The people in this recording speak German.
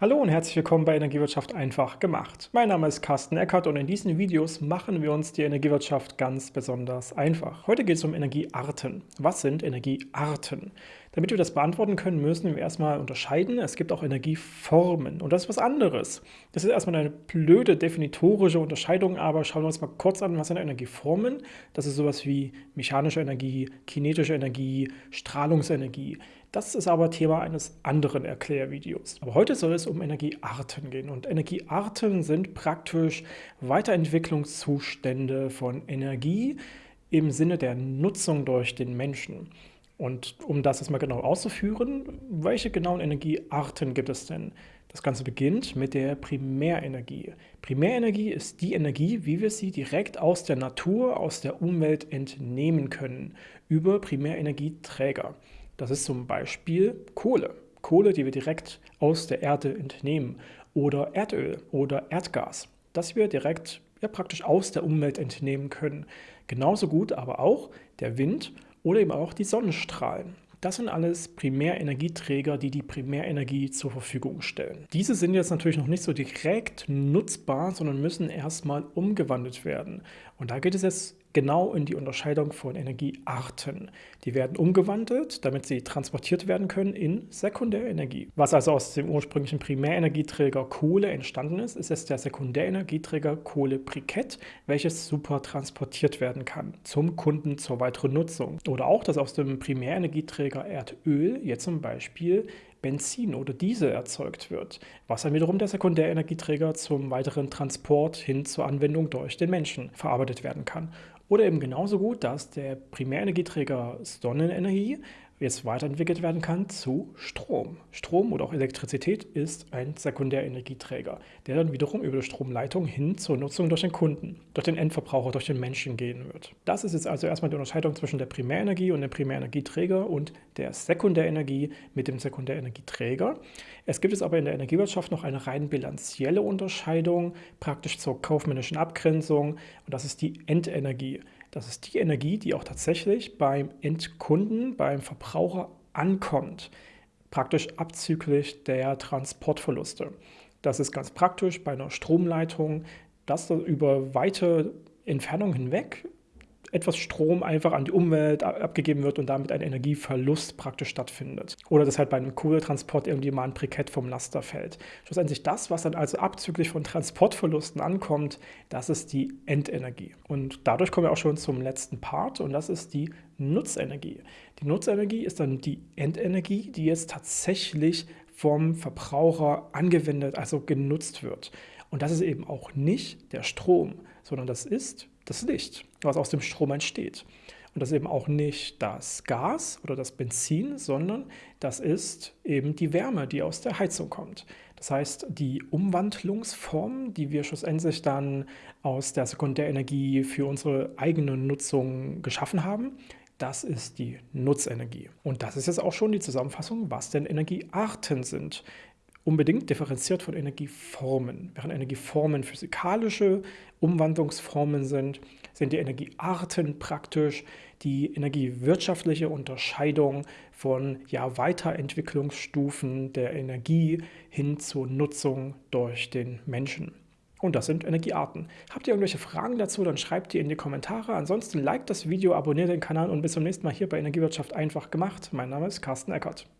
Hallo und herzlich willkommen bei Energiewirtschaft einfach gemacht. Mein Name ist Carsten Eckert und in diesen Videos machen wir uns die Energiewirtschaft ganz besonders einfach. Heute geht es um Energiearten. Was sind Energiearten? Damit wir das beantworten können, müssen wir erstmal unterscheiden. Es gibt auch Energieformen und das ist was anderes. Das ist erstmal eine blöde definitorische Unterscheidung, aber schauen wir uns mal kurz an, was sind Energieformen? Das ist sowas wie mechanische Energie, kinetische Energie, Strahlungsenergie. Das ist aber Thema eines anderen Erklärvideos. Aber heute soll es um Energiearten gehen und Energiearten sind praktisch Weiterentwicklungszustände von Energie im Sinne der Nutzung durch den Menschen. Und um das jetzt mal genau auszuführen, welche genauen Energiearten gibt es denn? Das Ganze beginnt mit der Primärenergie. Primärenergie ist die Energie, wie wir sie direkt aus der Natur, aus der Umwelt entnehmen können, über Primärenergieträger. Das ist zum Beispiel Kohle. Kohle, die wir direkt aus der Erde entnehmen. Oder Erdöl oder Erdgas, das wir direkt ja, praktisch aus der Umwelt entnehmen können. Genauso gut aber auch der Wind oder eben auch die Sonnenstrahlen. Das sind alles Primärenergieträger, die die Primärenergie zur Verfügung stellen. Diese sind jetzt natürlich noch nicht so direkt nutzbar, sondern müssen erstmal umgewandelt werden. Und da geht es jetzt genau in die Unterscheidung von Energiearten. Die werden umgewandelt, damit sie transportiert werden können in Sekundärenergie. Was also aus dem ursprünglichen Primärenergieträger Kohle entstanden ist, ist jetzt der Sekundärenergieträger Kohlebrikett, welches super transportiert werden kann zum Kunden zur weiteren Nutzung. Oder auch, dass aus dem Primärenergieträger Erdöl jetzt zum Beispiel Benzin oder Diesel erzeugt wird, was dann wiederum der Sekundärenergieträger zum weiteren Transport hin zur Anwendung durch den Menschen verarbeitet werden kann. Oder eben genauso gut, dass der Primärenergieträger Sonnenenergie jetzt weiterentwickelt werden kann zu Strom. Strom oder auch Elektrizität ist ein Sekundärenergieträger, der dann wiederum über die Stromleitung hin zur Nutzung durch den Kunden, durch den Endverbraucher, durch den Menschen gehen wird. Das ist jetzt also erstmal die Unterscheidung zwischen der Primärenergie und dem Primärenergieträger und der Sekundärenergie mit dem Sekundärenergieträger. Es gibt es aber in der Energiewirtschaft noch eine rein bilanzielle Unterscheidung, praktisch zur kaufmännischen Abgrenzung, und das ist die Endenergie. Das ist die Energie, die auch tatsächlich beim Endkunden, beim Verbraucher ankommt, praktisch abzüglich der Transportverluste. Das ist ganz praktisch bei einer Stromleitung, dass über weite Entfernungen hinweg etwas Strom einfach an die Umwelt abgegeben wird und damit ein Energieverlust praktisch stattfindet. Oder dass halt bei einem Kohletransport irgendwie mal ein Brikett vom Laster fällt. Schlussendlich das, was dann also abzüglich von Transportverlusten ankommt, das ist die Endenergie. Und dadurch kommen wir auch schon zum letzten Part und das ist die Nutzenergie. Die Nutzenergie ist dann die Endenergie, die jetzt tatsächlich vom Verbraucher angewendet, also genutzt wird. Und das ist eben auch nicht der Strom, sondern das ist das Licht, was aus dem Strom entsteht. Und das ist eben auch nicht das Gas oder das Benzin, sondern das ist eben die Wärme, die aus der Heizung kommt. Das heißt, die Umwandlungsform, die wir schlussendlich dann aus der Sekundärenergie für unsere eigene Nutzung geschaffen haben, das ist die Nutzenergie. Und das ist jetzt auch schon die Zusammenfassung, was denn Energiearten sind unbedingt differenziert von Energieformen. Während Energieformen physikalische Umwandlungsformen sind, sind die Energiearten praktisch die energiewirtschaftliche Unterscheidung von ja, Weiterentwicklungsstufen der Energie hin zur Nutzung durch den Menschen. Und das sind Energiearten. Habt ihr irgendwelche Fragen dazu, dann schreibt die in die Kommentare. Ansonsten liked das Video, abonniert den Kanal und bis zum nächsten Mal hier bei Energiewirtschaft einfach gemacht. Mein Name ist Carsten Eckert.